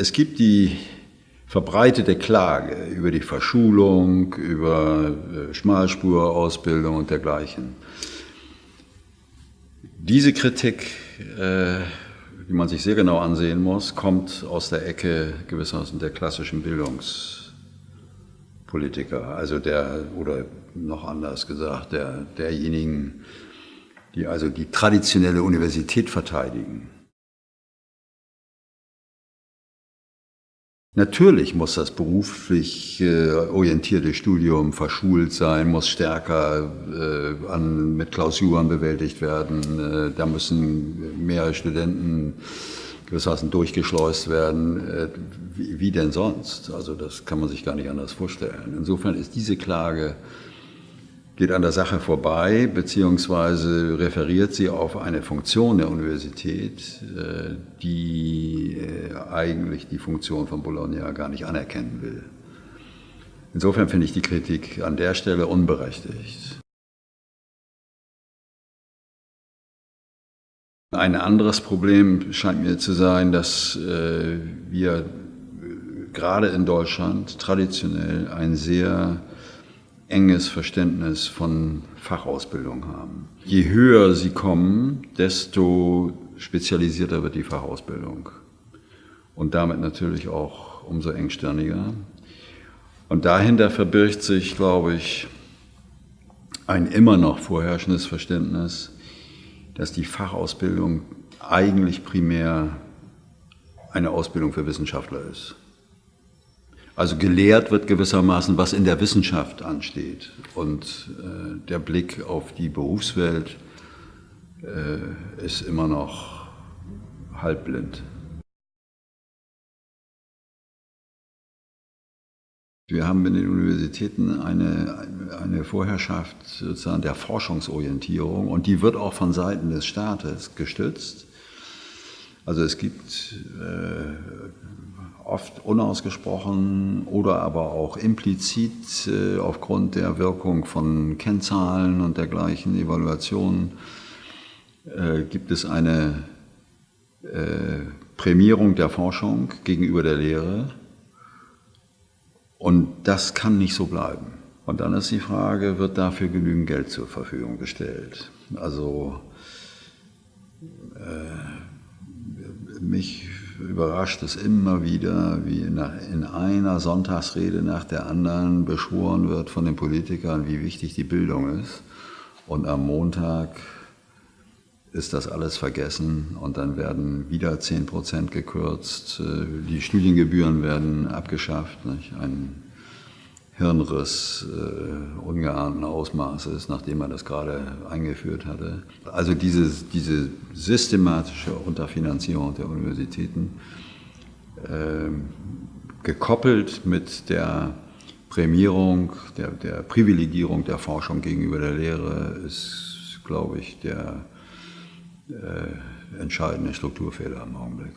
Es gibt die verbreitete Klage über die Verschulung, über äh, Schmalspurausbildung und dergleichen. Diese Kritik, äh, die man sich sehr genau ansehen muss, kommt aus der Ecke gewissermaßen der klassischen Bildungspolitiker, also der, oder noch anders gesagt, der, derjenigen, die also die traditionelle Universität verteidigen. Natürlich muss das beruflich äh, orientierte Studium verschult sein, muss stärker äh, an, mit Klausuren bewältigt werden. Äh, da müssen mehr Studenten gewissermaßen durchgeschleust werden. Äh, wie, wie, denn sonst? Also das kann man sich gar nicht anders vorstellen. Insofern ist diese Klage geht an der Sache vorbei, beziehungsweise referiert sie auf eine Funktion der Universität, äh, die äh, eigentlich die Funktion von Bologna gar nicht anerkennen will. Insofern finde ich die Kritik an der Stelle unberechtigt. Ein anderes Problem scheint mir zu sein, dass äh, wir gerade in Deutschland traditionell ein sehr enges Verständnis von Fachausbildung haben. Je höher sie kommen, desto spezialisierter wird die Fachausbildung und damit natürlich auch umso engstirniger. Und dahinter verbirgt sich, glaube ich, ein immer noch vorherrschendes Verständnis, dass die Fachausbildung eigentlich primär eine Ausbildung für Wissenschaftler ist. Also gelehrt wird gewissermaßen, was in der Wissenschaft ansteht. Und äh, der Blick auf die Berufswelt äh, ist immer noch halbblind. Wir haben in den Universitäten eine, eine Vorherrschaft sozusagen der Forschungsorientierung und die wird auch von Seiten des Staates gestützt. Also es gibt äh, oft unausgesprochen oder aber auch implizit äh, aufgrund der Wirkung von Kennzahlen und dergleichen Evaluationen äh, gibt es eine äh, Prämierung der Forschung gegenüber der Lehre und das kann nicht so bleiben. Und dann ist die Frage, wird dafür genügend Geld zur Verfügung gestellt? Also äh, mich überrascht es immer wieder, wie in einer Sonntagsrede nach der anderen beschworen wird von den Politikern, wie wichtig die Bildung ist. Und am Montag ist das alles vergessen und dann werden wieder 10 Prozent gekürzt. Die Studiengebühren werden abgeschafft. Nicht? Ein Hirnriss äh, ungeahnten Ausmaßes, nachdem man das gerade eingeführt hatte. Also diese, diese systematische Unterfinanzierung der Universitäten, äh, gekoppelt mit der Prämierung, der, der Privilegierung der Forschung gegenüber der Lehre, ist, glaube ich, der äh, entscheidende Strukturfehler im Augenblick.